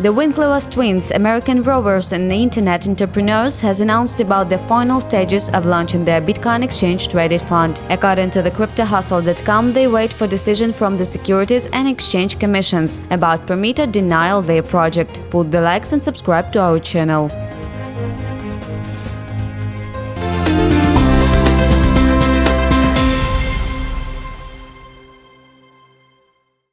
The Winklevoss twins, American rovers and internet entrepreneurs, has announced about the final stages of launching their Bitcoin exchange-traded fund. According to the CryptoHustle.com, they wait for decision from the Securities and Exchange Commissions about permit or denial their project. Put the likes and subscribe to our channel.